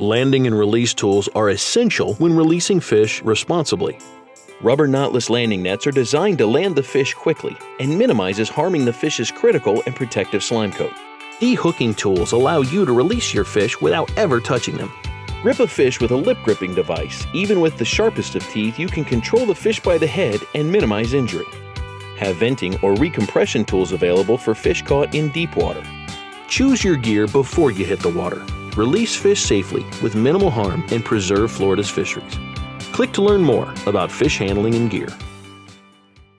Landing and release tools are essential when releasing fish responsibly. Rubber knotless landing nets are designed to land the fish quickly and minimizes harming the fish's critical and protective slime coat. De-hooking tools allow you to release your fish without ever touching them. Grip a fish with a lip gripping device. Even with the sharpest of teeth, you can control the fish by the head and minimize injury. Have venting or recompression tools available for fish caught in deep water. Choose your gear before you hit the water. Release fish safely with minimal harm and preserve Florida's fisheries. Click to learn more about fish handling and gear.